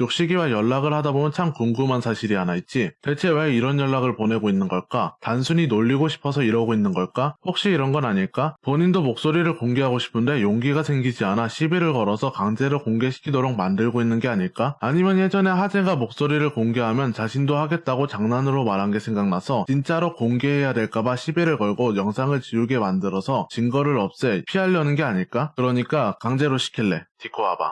족식이와 연락을 하다 보면 참 궁금한 사실이 하나 있지. 대체 왜 이런 연락을 보내고 있는 걸까? 단순히 놀리고 싶어서 이러고 있는 걸까? 혹시 이런 건 아닐까? 본인도 목소리를 공개하고 싶은데 용기가 생기지 않아 시비를 걸어서 강제로 공개시키도록 만들고 있는 게 아닐까? 아니면 예전에 하재가 목소리를 공개하면 자신도 하겠다고 장난으로 말한 게 생각나서 진짜로 공개해야 될까봐 시비를 걸고 영상을 지우게 만들어서 증거를 없애 피하려는 게 아닐까? 그러니까 강제로 시킬래. 디코 와봐.